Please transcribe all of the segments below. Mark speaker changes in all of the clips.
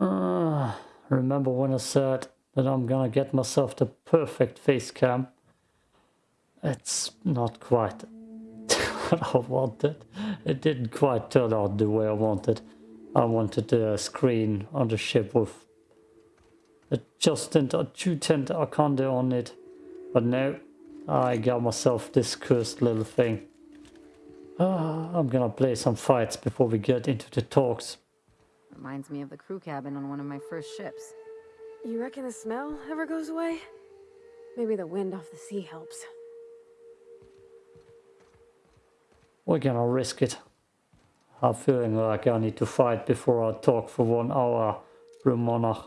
Speaker 1: Uh, remember when I said that I'm gonna get myself the perfect face cam? It's not quite what I wanted. It didn't quite turn out the way I wanted. I wanted a screen on the ship with a Justin a two-tent Arconde on it. But no, I got myself this cursed little thing. Uh, I'm gonna play some fights before we get into the talks.
Speaker 2: Reminds me of the crew cabin on one of my first ships.
Speaker 3: You reckon the smell ever goes away? Maybe the wind off the sea helps.
Speaker 1: We're gonna risk it. I'm feeling like I need to fight before I talk for one hour, Ramona.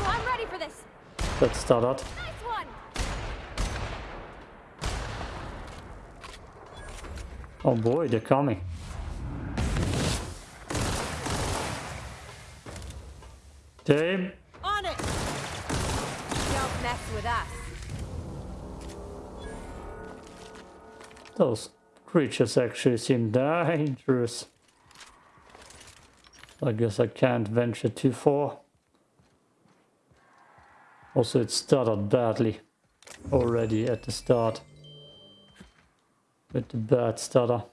Speaker 3: I'm ready for this.
Speaker 1: Let's start out.
Speaker 3: Nice one.
Speaker 1: Oh boy, they're coming.
Speaker 3: On it. Don't mess with us.
Speaker 1: those creatures actually seem dangerous. I guess I can't venture too far. Also, it started badly already at the start with the bad stutter.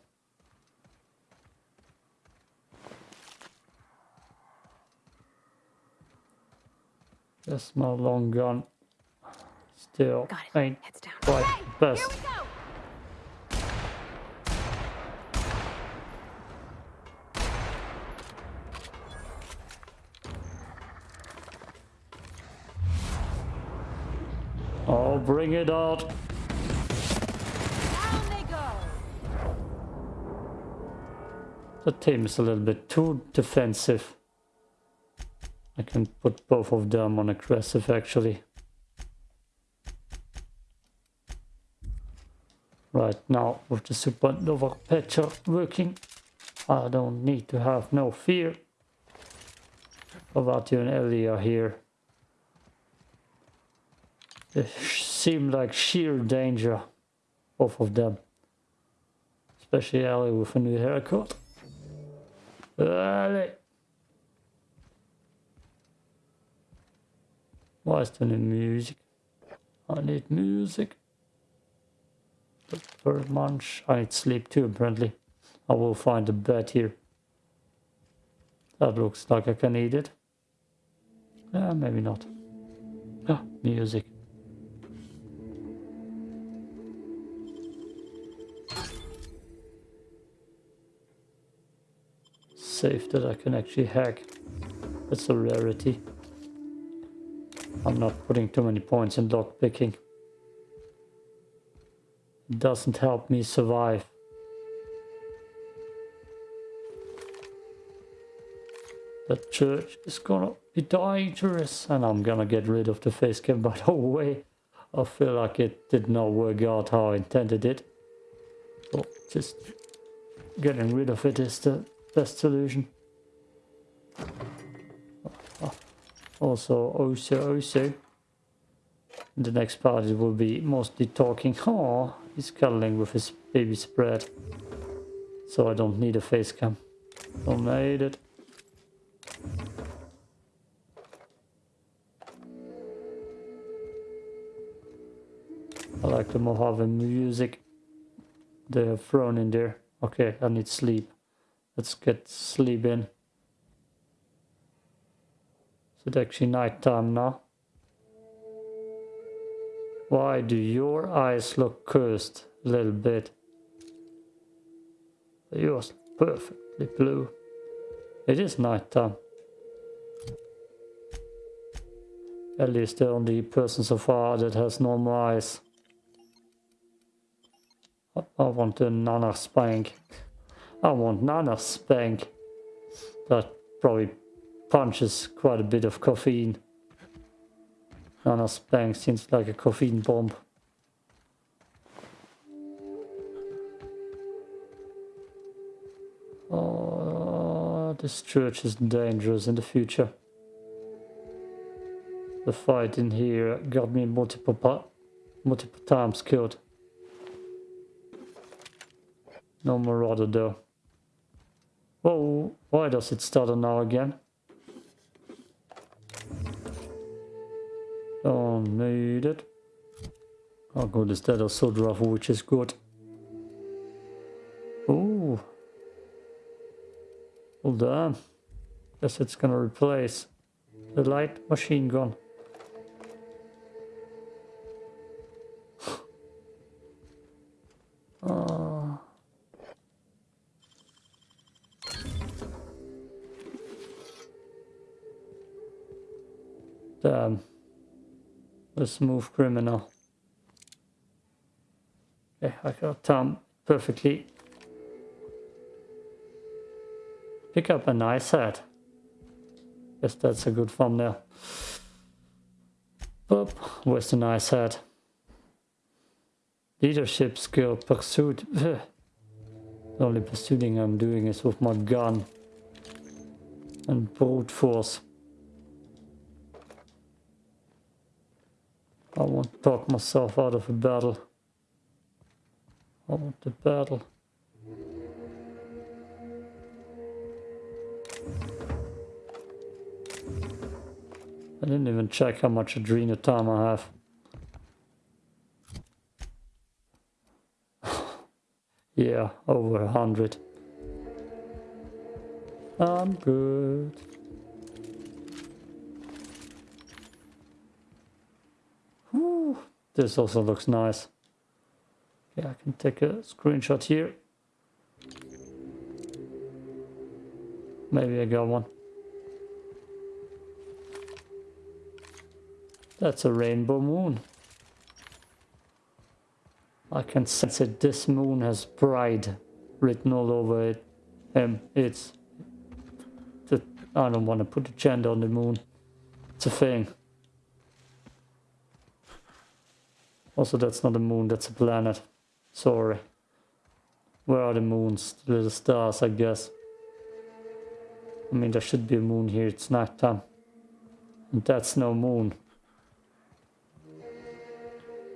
Speaker 1: That's my long gun. Still ain't quite the best.
Speaker 3: we go.
Speaker 1: Oh, bring it out.
Speaker 3: Down they go.
Speaker 1: The team is a little bit too defensive. I can put both of them on aggressive actually. Right now with the supernova patcher working, I don't need to have no fear about and Ellie are here. They seem like sheer danger, both of them. Especially Ellie with a new haircut. Ellie! Why is there no music? I need music. Very much. I need sleep too, apparently. I will find a bed here. That looks like I can eat it. Yeah, maybe not. Ah, music. Safe that I can actually hack. That's a rarity. I'm not putting too many points in lock picking. It doesn't help me survive. The church is gonna be dangerous and I'm gonna get rid of the face cam by the way. I feel like it did not work out how I intended it. So just getting rid of it is the best solution. Also, also, also. The next part it will be mostly talking. Oh, he's cuddling with his baby spread. So I don't need a face cam. Don't need it. I like the Mojave music they have thrown in there. Okay, I need sleep. Let's get sleep in. Is it actually nighttime now? Why do your eyes look cursed a little bit? Yours perfectly blue. It is nighttime. At least the only person so far that has normal eyes. I- I want a Nana spank. I want Nana spank. That probably punches quite a bit of caffeine. Nana spank seems like a caffeine bomb. Oh, this church is dangerous in the future. The fight in here got me multiple multiple times killed. No Marauder though. Whoa, why does it stutter now again? Don't need it. How good is that assault rifle, which is good. Ooh. Hold on. Guess it's gonna replace the light machine gun. Ah. Damn. The smooth criminal. Okay, I got time perfectly. Pick up a nice hat. Guess that's a good thumbnail. Boop, where's the nice hat? Leadership skill pursuit. the only pursuing I'm doing is with my gun. And brute force. I won't talk myself out of a battle. I want the battle. I didn't even check how much adrenal time I have. yeah, over a hundred. I'm good. Whew. This also looks nice. Yeah, I can take a screenshot here. Maybe I got one. That's a rainbow moon. I can sense it. This moon has pride written all over it. Um, it's... The, I don't want to put a gender on the moon. It's a thing. Also, that's not a moon, that's a planet. Sorry. Where are the moons? The little stars, I guess. I mean, there should be a moon here. It's night time. And that's no moon.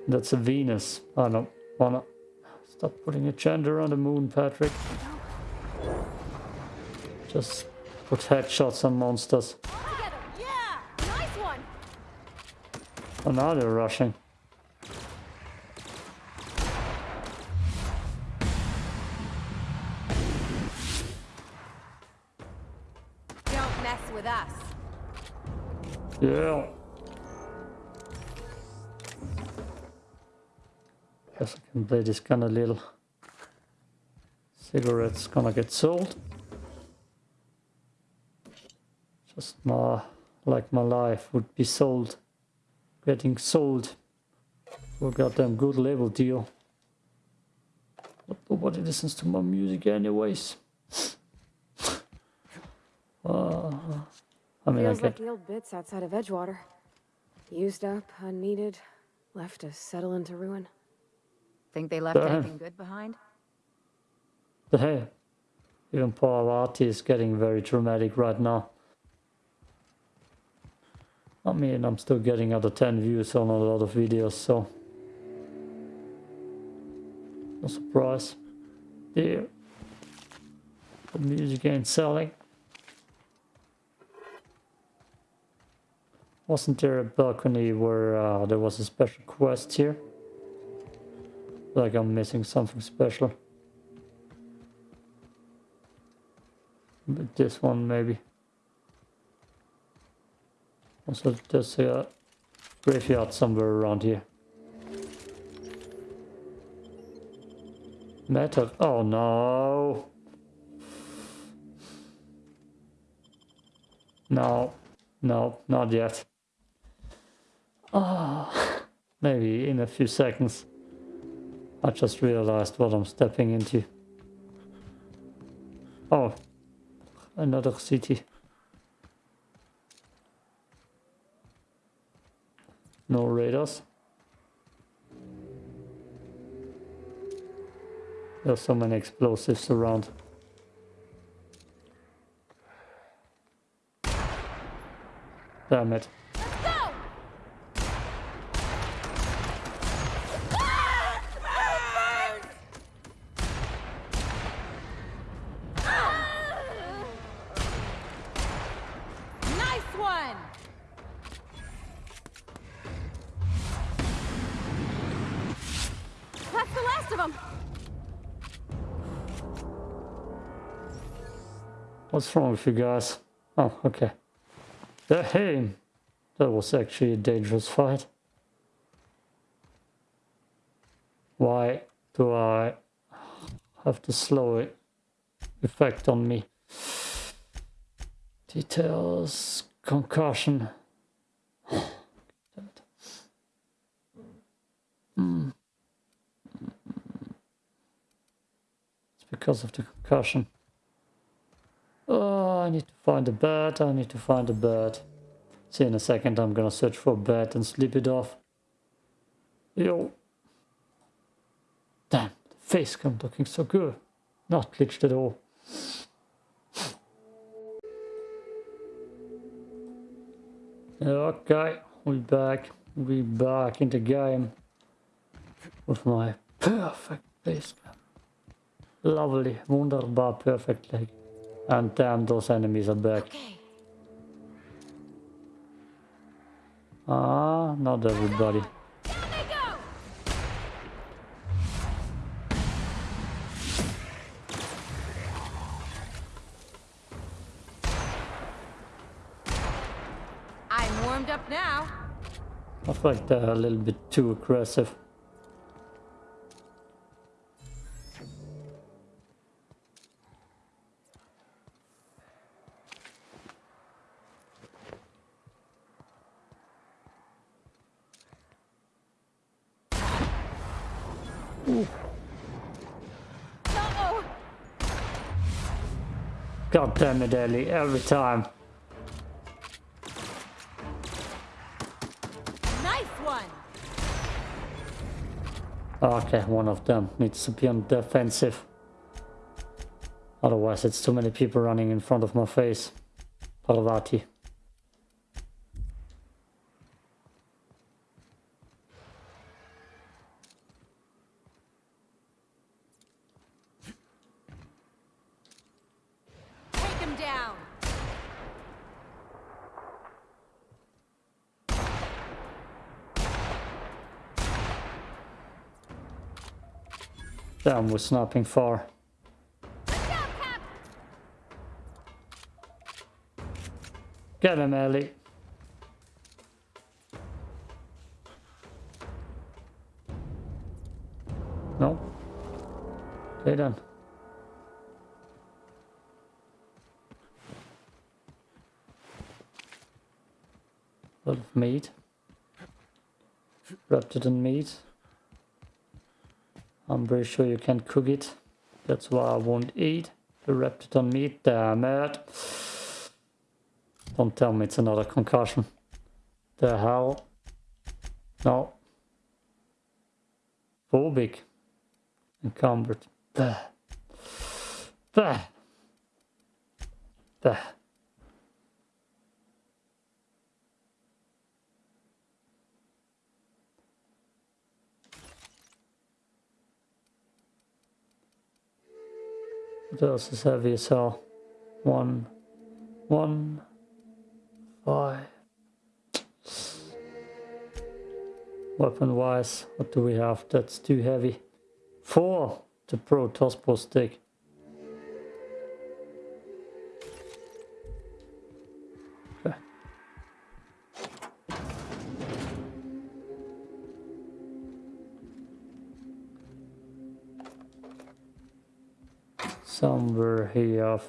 Speaker 1: That's a Venus. I don't wanna... Stop putting a gender on the moon, Patrick. Just put headshots on monsters.
Speaker 3: Yeah! Nice one!
Speaker 1: Oh, now they're rushing. Yeah. Guess I can play this kind of little. Cigarettes gonna get sold. Just my, like my life would be sold. Getting sold. For goddamn good label deal. But nobody listens to my music anyways. uh, I mean,
Speaker 3: Feels like the old bits outside of Edgewater. Used up, unneeded, left to settle into ruin.
Speaker 2: Think they left
Speaker 1: Damn.
Speaker 2: anything good behind?
Speaker 1: Hey, even Pavarotti is getting very dramatic right now. I mean, I'm still getting out of 10 views on a lot of videos, so... No surprise. There. The music ain't selling. Wasn't there a balcony where uh, there was a special quest here? Like I'm missing something special. But this one maybe. Also there's a graveyard somewhere around here. Metal. Oh no. No. No, not yet. Ah, maybe in a few seconds. I just realized what I'm stepping into. Oh, another city. No radars. There's so many explosives around. Damn it. What's wrong with you guys? Oh, okay. Uh, hey, that was actually a dangerous fight. Why do I have the slow it? effect on me? Details, concussion. Hmm. It's because of the concussion. Oh, I need to find a bed. I need to find a bed. See, in a second, I'm gonna search for a bed and sleep it off. Yo. Damn, the face cam looking so good. Not glitched at all. Okay, we back. We back in the game with my perfect face. Lovely, wunderbar, perfect leg. And damn, those enemies are back.
Speaker 3: Okay.
Speaker 1: Ah, not everybody.
Speaker 3: There they go!
Speaker 2: I'm warmed up now.
Speaker 1: I feel like they're a little bit too aggressive. God damn it, Ellie, every time.
Speaker 2: Nice one.
Speaker 1: Okay, one of them needs to be on defensive. Otherwise, it's too many people running in front of my face. Parvati.
Speaker 2: Take him down.
Speaker 1: Damn, we're snapping far. Get him, Ellie. No. Okay then. lot of meat. Wrapped it in meat. I'm pretty sure you can cook it. That's why I won't eat. The on meat. Damn it. Don't tell me it's another concussion. The hell? No. Phobic. Encumbered. Bah. Bah. Bah. Is heavy as hell? One, one, five. Weapon wise, what do we have? That's too heavy. Four, the Pro Tospo stick.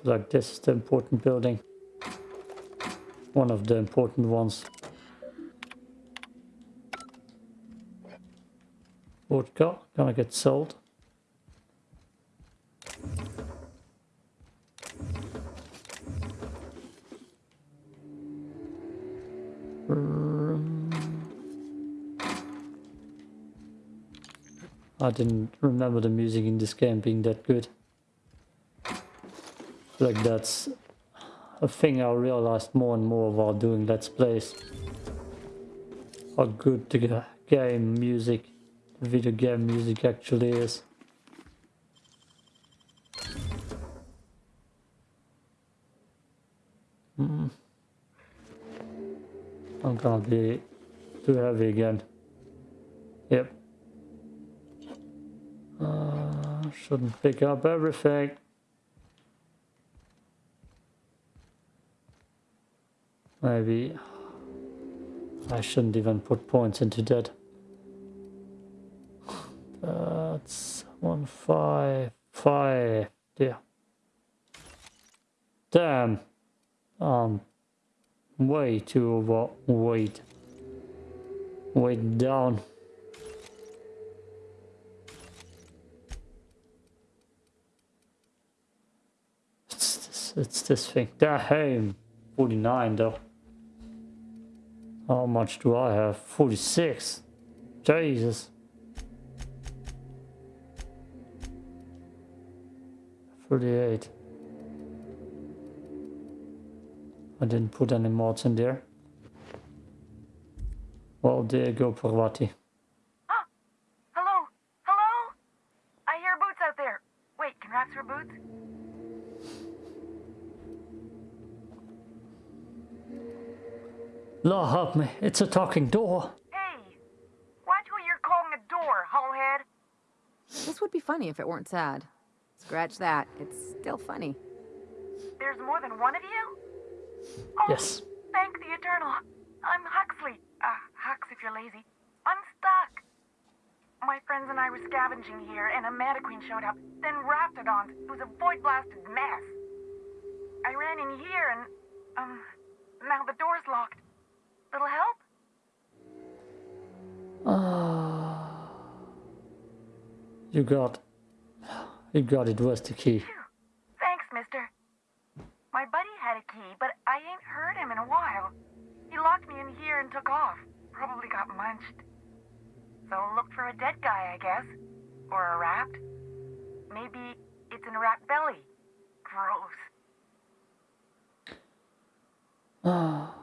Speaker 1: Like this is the important building. One of the important ones. Vodka gonna get sold. I didn't remember the music in this game being that good like that's a thing I realized more and more while doing Let's Plays. How good the game music, video game music actually is. Mm. I'm gonna be too heavy again. Yep. Uh, Shouldn't pick up everything. Maybe I shouldn't even put points into that. That's one five five. Yeah. Damn. Um. Way too overweight. Weight down. It's this, it's this thing. Damn. 49 though. How much do I have? 46. Jesus. 38. I didn't put any mods in there. Well, there you go, Parvati.
Speaker 4: Huh? Hello? Hello? I hear boots out there. Wait, can rats wear boots?
Speaker 1: Lord help me, it's a talking door.
Speaker 4: Hey! Watch what you're calling a door, hullhead.
Speaker 2: This would be funny if it weren't sad. Scratch that. It's still funny.
Speaker 4: There's more than one of you? Oh,
Speaker 1: Yes.
Speaker 4: Thank the Eternal. I'm Huxley. Uh, Hux if you're lazy. I'm stuck. My friends and I were scavenging here, and a Queen showed up. Then Raptidons. It was a void-blasted mess. I ran in here, and, um, now the door's locked. Little help?
Speaker 1: Ah. you got... You got it, where's the key?
Speaker 4: Thanks, mister. My buddy had a key, but I ain't heard him in a while. He locked me in here and took off. Probably got munched. So look for a dead guy, I guess. Or a rat. Maybe it's in a rat belly. Gross.
Speaker 1: Ah.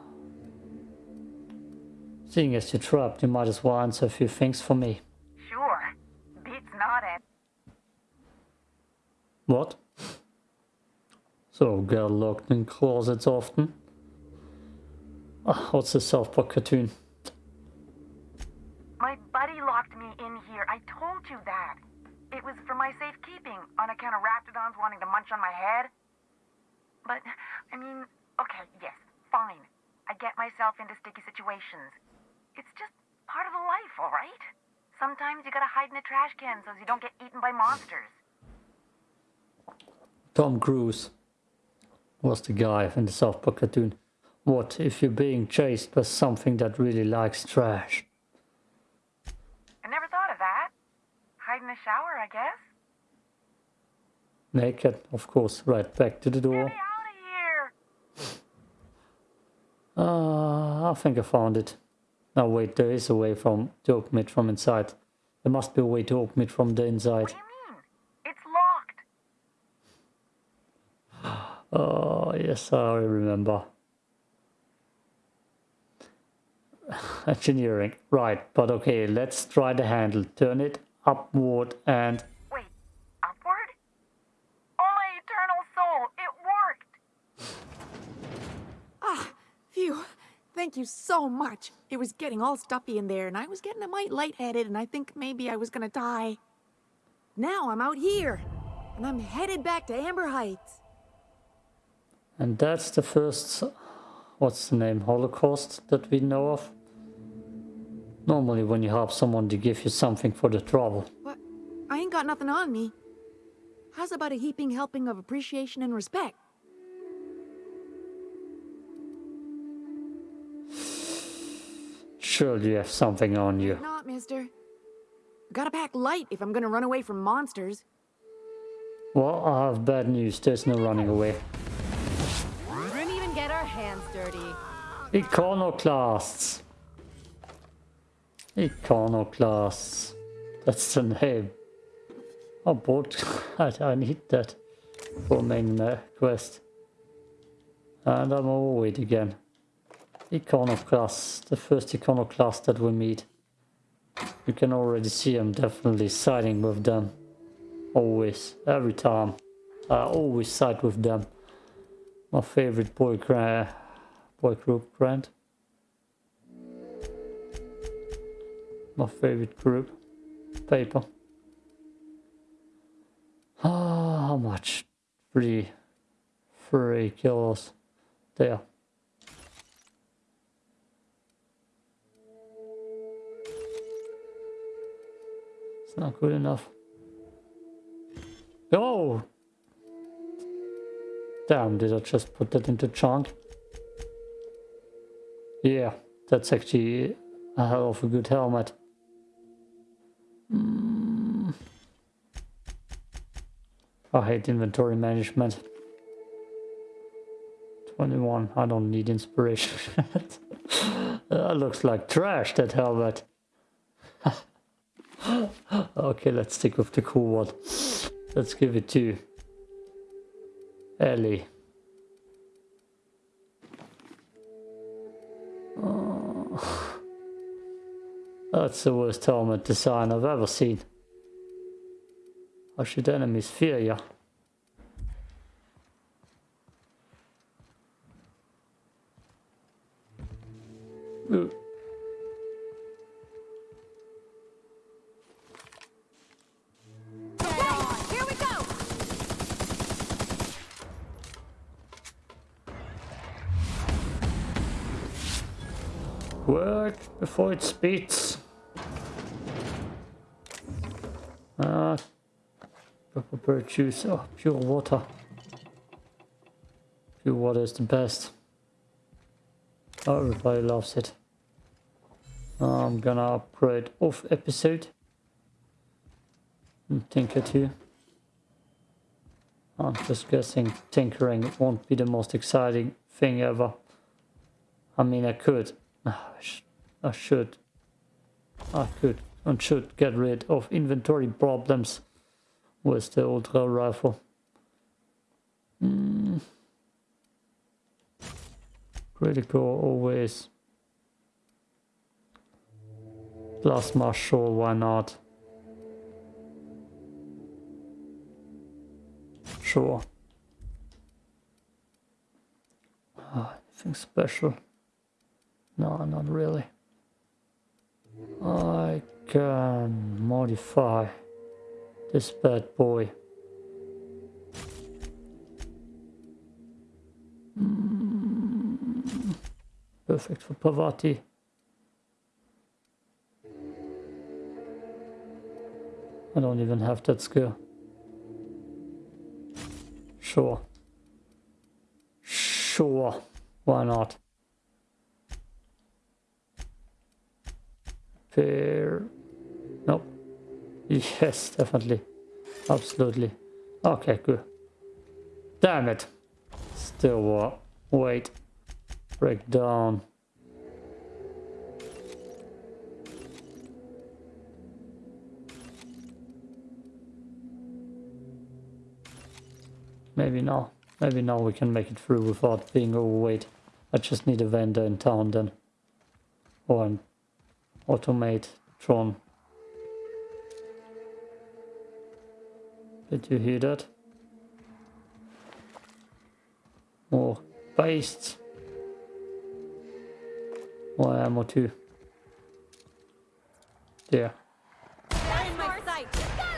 Speaker 1: Seeing as you're trapped, you might as well answer a few things for me.
Speaker 4: Sure. Beats not it.
Speaker 1: What? So, get locked in closets often? Ah, what's the South Park cartoon?
Speaker 4: My buddy locked me in here. I told you that. It was for my safekeeping, on account of raptidons wanting to munch on my head. But, I mean, okay, yes, fine. I get myself into sticky situations. It's just part of the life, all right? Sometimes you gotta hide in a trash can so you don't get eaten by monsters.
Speaker 1: Tom Cruise was the guy in the South Park cartoon. What if you're being chased by something that really likes trash?
Speaker 4: I never thought of that. Hide in the shower, I guess.
Speaker 1: Naked, of course, right back to the door.
Speaker 4: Get me out of here!
Speaker 1: Ah, I think I found it. No, wait, there is a way from to open it from inside. There must be a way to open it from the inside.
Speaker 4: What do you mean? It's locked.
Speaker 1: Oh, yes, I remember. Engineering, right, but okay, let's try the handle. Turn it upward and
Speaker 4: Wait, upward? Oh, my eternal soul, it worked!
Speaker 5: Ah, phew. Thank you so much. It was getting all stuffy in there, and I was getting a mite lightheaded, and I think maybe I was gonna die. Now I'm out here, and I'm headed back to Amber Heights.
Speaker 1: and that's the first what's the name Holocaust that we know of. Normally when you help someone they give you something for the trouble.
Speaker 5: What? I ain't got nothing on me. How's about a heaping helping of appreciation and respect?
Speaker 1: Surely you have something on you.
Speaker 5: Not, mister. Gotta pack light if I'm gonna run away from monsters.
Speaker 1: Well, I have bad news, there's no running away.
Speaker 2: We didn't even get our hands dirty.
Speaker 1: Iconoclasts. Iconoclasts. That's the name. Oh, board. I, I need that for main uh, quest. And I'm overweight again. Iconoclast. The first iconoclast that we meet. You can already see I'm definitely siding with them. Always. Every time. I always side with them. My favorite boy, boy group, Grant. My favorite group. Paper. Ah, How much? Three, three kills there. Not good enough. Oh! Damn, did I just put that into chunk? Yeah, that's actually a hell of a good helmet. Mm. I hate inventory management. 21, I don't need inspiration. that looks like trash, that helmet. Okay, let's stick with the cool one. Let's give it to Ellie. Oh. That's the worst helmet design I've ever seen. How should enemies fear you? Before it speeds. Ah, purple bird juice. Oh, pure water. Pure water is the best. Oh, everybody loves it. I'm gonna upgrade off episode. And Tinker too. I'm just guessing tinkering won't be the most exciting thing ever. I mean, I could. I, sh I should. I could and should get rid of inventory problems with the ultra rifle. Mm. Critical always. Plasma, sure, why not? Sure. Ah, anything special? No, not really. I can modify this bad boy. Mm, Perfect for Parvati. I don't even have that skill. Sure. Sure. Why not? Fair. Nope. Yes, definitely. Absolutely. Okay, good. Damn it. Still what? Wait. Break down. Maybe now. Maybe now we can make it through without being overweight. I just need a vendor in town then. Or an automate Tron. Did you hear that? More based. More ammo too. There.
Speaker 2: In my sight! Got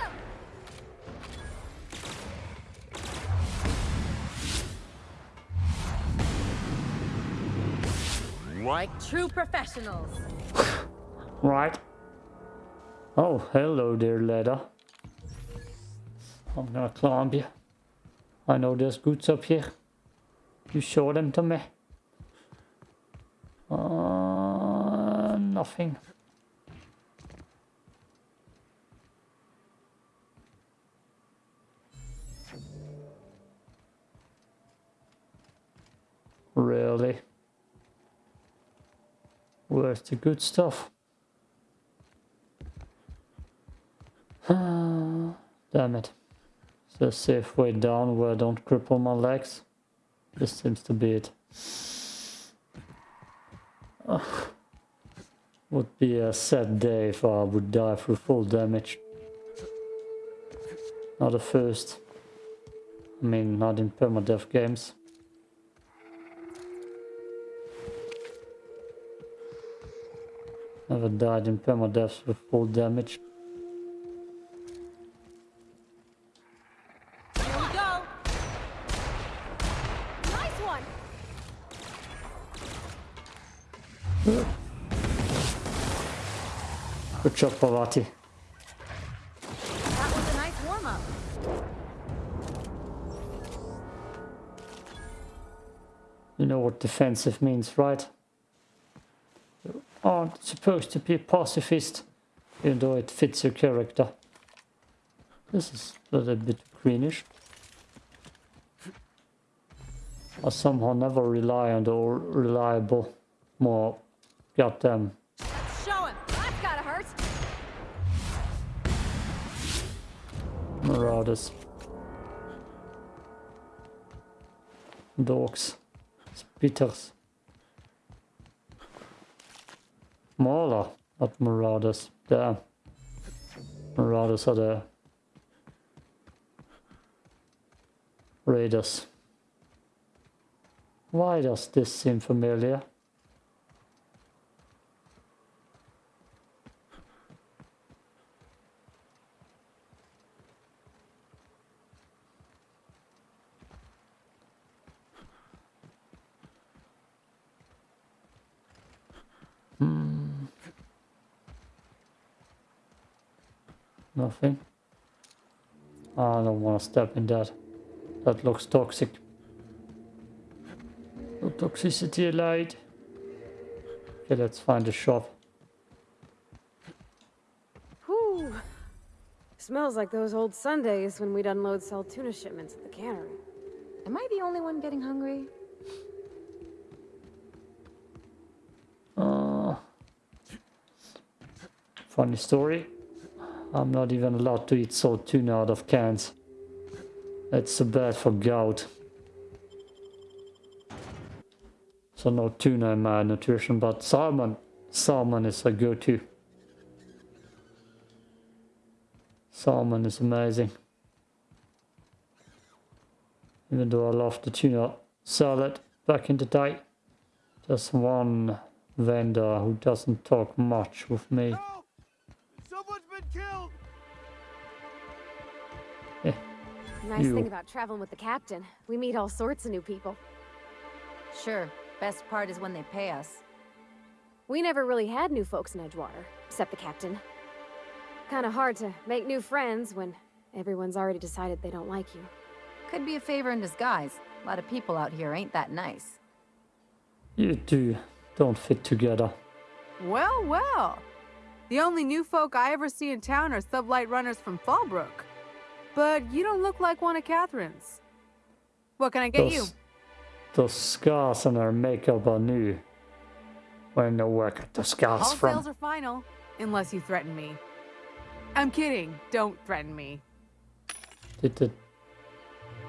Speaker 2: him!
Speaker 6: Right?
Speaker 2: True professionals.
Speaker 1: Right. Oh, hello there, ladder. I'm gonna climb you. I know there's goods up here. You show them to me. Uh, nothing. Really? Where's the good stuff? Damn it. Is there a safe way down where I don't cripple my legs? This seems to be it. Ugh. Would be a sad day if I would die through full damage. Not a first. I mean, not in permadeath games. Never died in permadeath with full damage. Good job, Parvati.
Speaker 2: That was a nice warm-up.
Speaker 1: You know what defensive means, right? You aren't supposed to be a pacifist, even though it fits your character. This is a little bit greenish. I somehow never rely on the reliable, more goddamn um,
Speaker 2: Show him. That's gotta hurt.
Speaker 1: marauders. Dogs. Spitters. Mauler, not marauders. There. Marauders are the raiders. Why does this seem familiar? Nothing. I don't want to step in that. That looks toxic. No toxicity allowed. Okay, let's find a shop.
Speaker 3: Whew. Smells like those old Sundays when we'd unload Saltuna shipments at the cannery.
Speaker 2: Am I the only one getting hungry?
Speaker 1: Uh, funny story. I'm not even allowed to eat Saltuna out of cans. It's so bad for gout. So no tuna in my nutrition, but salmon. Salmon is a go-to. Salmon is amazing. Even though I love the tuna salad back in the day. Just one vendor who doesn't talk much with me.
Speaker 6: Help! Someone's been killed! Eh.
Speaker 3: Nice
Speaker 1: You.
Speaker 3: thing about traveling with the captain. We meet all sorts of new people.
Speaker 2: Sure. Best part is when they pay us.
Speaker 3: We never really had new folks in Edgewater, except the captain. Kinda hard to make new friends when everyone's already decided they don't like you.
Speaker 2: Could be a favor in disguise. A lot of people out here ain't that nice.
Speaker 1: You two don't fit together.
Speaker 7: Well, well. The only new folk I ever see in town are sublight runners from Fallbrook. But you don't look like one of Catherine's. What can I get you?
Speaker 1: Those, those scars on her makeup are new. Where no got the scars
Speaker 7: All
Speaker 1: from?
Speaker 7: sales are final, unless you threaten me. I'm kidding. Don't threaten me.
Speaker 1: Did the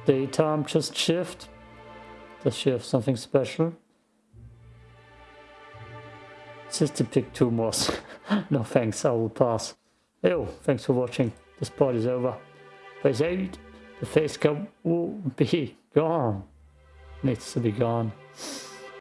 Speaker 1: daytime just shift? Does she have something special? Cystic pick two more. no thanks, I will pass. Ew, oh, thanks for watching. This part is over. Phase 8, the face cam will be gone. Needs to be gone.